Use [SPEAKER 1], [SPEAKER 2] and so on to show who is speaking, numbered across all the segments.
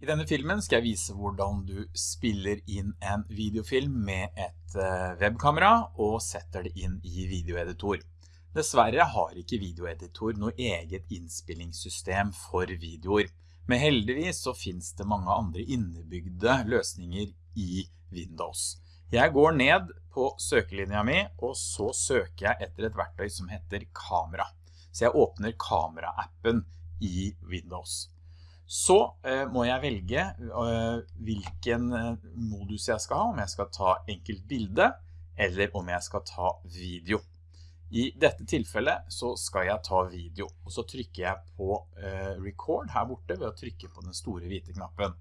[SPEAKER 1] I denne filmen skal jeg vise hvordan du spiller inn en videofilm med et eh, webkamera og setter det inn i videoeditor. Dessverre har ikke videoeditor noe eget innspillingssystem for videoer, men heldigvis så finnes det mange andre innebygde løsninger i Windows. Jeg går ned på søkelinja mi, og så søker jeg etter et verktøy som heter kamera. Så jeg åpner kamera-appen i Windows. Så eh, må jeg velge eh, hvilken eh, modus jeg skal ha, om jeg skal ta enkelt bilde, eller om jeg skal ta video. I dette tilfellet så skal jeg ta video, og så trykker jeg på eh, record her borte ved å trykke på den store hvite knappen.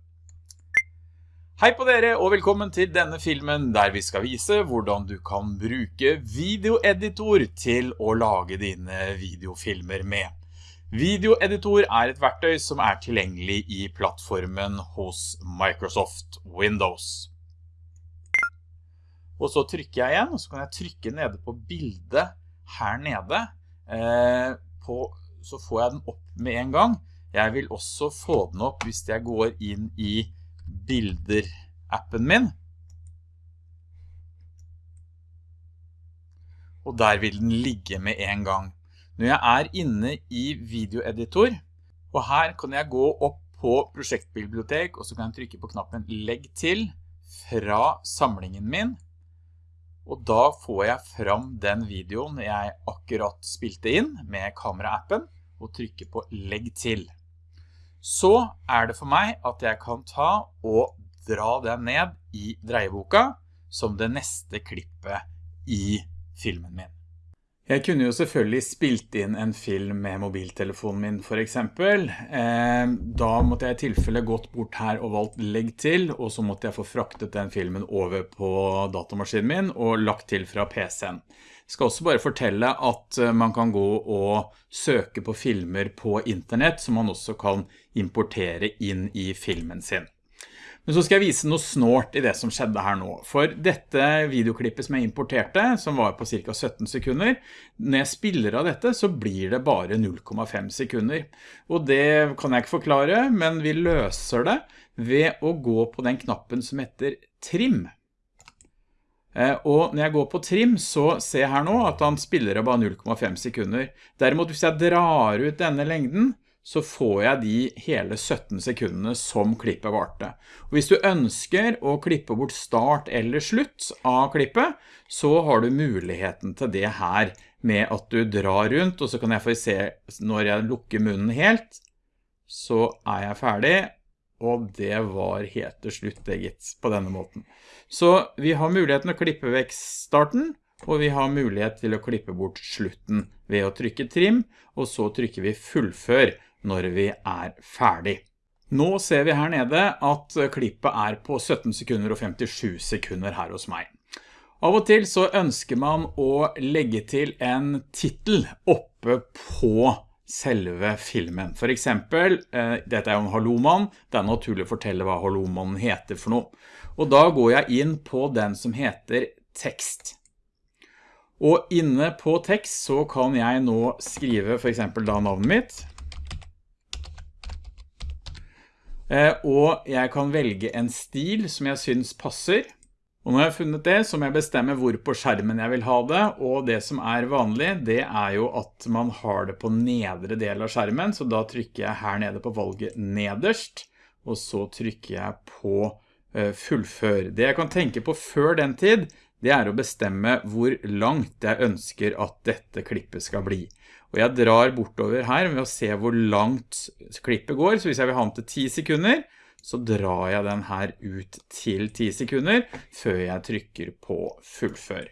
[SPEAKER 1] Hei på dere, og velkommen til denne filmen der vi skal vise hvordan du kan bruke videoeditor til å lage dine videofilmer med. Videoeditor er et verktøy som er tilgjengelig i plattformen hos Microsoft Windows. Og så trykker jeg igjen, og så kan jeg trykke nede på bildet her nede. Eh, på, så får jeg den opp med en gang. Jeg vil også få den opp hvis jeg går inn i bilder-appen min. Og der vil den ligge med en gang. Når jeg er inne i videoeditor, og her kan jeg gå opp på prosjektbibliotek, og så kan jeg trykke på knappen legg til fra samlingen min, og da får jeg fram den videoen jeg akkurat spilte inn med kamera-appen, og trykker på legg til. Så er det for meg at jeg kan ta og dra den ned i dreieboka som det neste klippet i filmen min. Jeg kunne jo selvfølgelig spilt inn en film med mobiltelefonen min for eksempel. Eh, da måtte jeg i tilfelle gått bort her og valgt legg til, og så måtte jeg få fraktet den filmen over på datamaskinen min og lagt til fra PC-en. Jeg skal også bare fortelle at eh, man kan gå og søke på filmer på internett som man også kan importere inn i filmen sin. Men så skal jeg vise noe snårt i det som skjedde her nå. For dette videoklippet som jeg importerte, som var på cirka 17 sekunder, når jeg spiller av dette så blir det bare 0,5 sekunder. Og det kan jeg ikke forklare, men vi løser det ved å gå på den knappen som heter trim. Eh, og når jeg går på trim, så ser jeg her nå at han spiller av bare 0,5 sekunder. Derimot hvis jeg drar ut denne lengden, så får jeg de hele 17 sekundene som klippet varte. Og hvis du ønsker å klippe bort start eller slutt av klippet, så har du muligheten til det her med at du drar rundt, og så kan jeg få se når jeg lukker munnen helt, så er jeg ferdig, og det var helt til slutt, eget, på denne måten. Så vi har muligheten å klippe vekk starten, og vi har mulighet til å klippe bort slutten ved å trykke trim, og så trykker vi fullfør når vi er ferdig. Nå ser vi her nede at klippet er på 17 sekunder og 57 sekunder her hos meg. Av og til så ønsker man å legge til en titel oppe på selve filmen. For eksempel, eh, dette er jo en hallomann, det er naturlig å fortelle hva hallomannen heter for noe. Og da går jeg inn på den som heter tekst. Og inne på tekst så kan jeg nå skrive for eksempel da navnet mitt, Eh, og jeg kan velge en stil som jeg synes passer. Og når jeg har funnet det, så må jeg bestemme hvor på skjermen jeg vil ha det, og det som er vanlig, det er jo at man har det på nedre del av skjermen, så da trykker jeg her nede på valget nederst, og så trykker jeg på eh, fullfør. Det jeg kan tenke på før den tid, det er å bestemme hvor langt jeg ønsker at dette klippet skal bli. Og jeg drar bortover her med å se hvor langt klippet går, så hvis jeg vil ha den til 10 sekunder, så drar jeg den her ut til 10 sekunder før jeg trykker på fullfør.